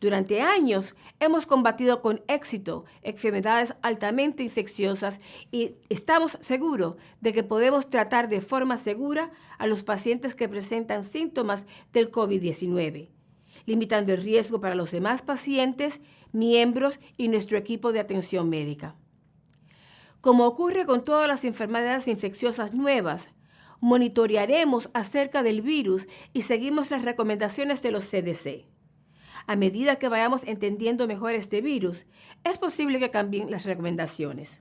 Durante años hemos combatido con éxito enfermedades altamente infecciosas y estamos seguros de que podemos tratar de forma segura a los pacientes que presentan síntomas del COVID-19, limitando el riesgo para los demás pacientes, miembros y nuestro equipo de atención médica. Como ocurre con todas las enfermedades infecciosas nuevas, monitorearemos acerca del virus y seguimos las recomendaciones de los CDC. A medida que vayamos entendiendo mejor este virus, es posible que cambien las recomendaciones.